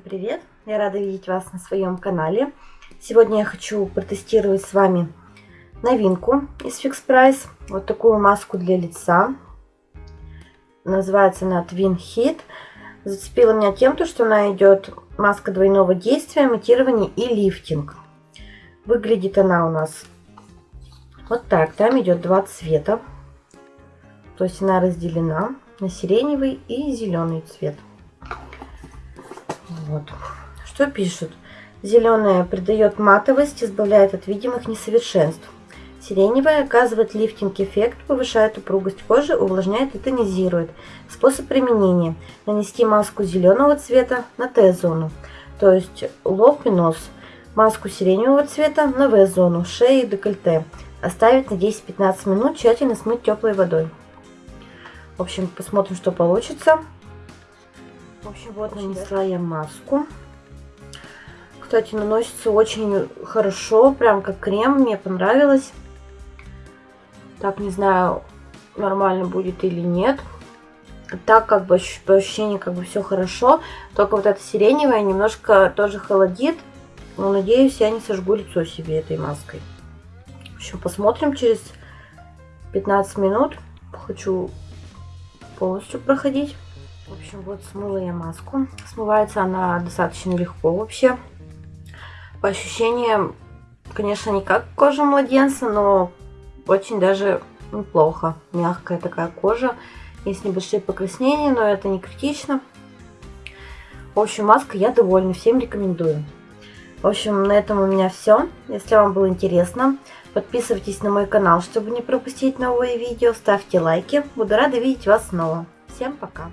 привет! Я рада видеть вас на своем канале. Сегодня я хочу протестировать с вами новинку из Fix Price. Вот такую маску для лица. Называется она Twin Heat. Зацепила меня тем, что она идет маска двойного действия, имитирование и лифтинг. Выглядит она у нас вот так. Там идет два цвета. То есть она разделена на сиреневый и зеленый цвет. Вот. Что пишут? Зеленая придает матовость, избавляет от видимых несовершенств. Сиреневая оказывает лифтинг-эффект, повышает упругость кожи, увлажняет и тонизирует. Способ применения. Нанести маску зеленого цвета на Т-зону, то есть лоб и нос. Маску сиреневого цвета на В-зону, шею и декольте. Оставить на 10-15 минут, тщательно смыть теплой водой. В общем, посмотрим, что получится. В общем, вот нанесла я маску. Кстати, наносится очень хорошо, прям как крем, мне понравилось. Так, не знаю, нормально будет или нет. Так, как бы, по ощущению, как бы все хорошо. Только вот эта сиреневая немножко тоже холодит. Но, надеюсь, я не сожгу лицо себе этой маской. В общем, посмотрим через 15 минут. Хочу полностью проходить. В общем, вот смыла я маску. Смывается она достаточно легко вообще. По ощущениям, конечно, не как кожа младенца, но очень даже неплохо. Мягкая такая кожа. Есть небольшие покраснения, но это не критично. В общем, маска я довольна. Всем рекомендую. В общем, на этом у меня все. Если вам было интересно, подписывайтесь на мой канал, чтобы не пропустить новые видео. Ставьте лайки. Буду рада видеть вас снова. Всем пока!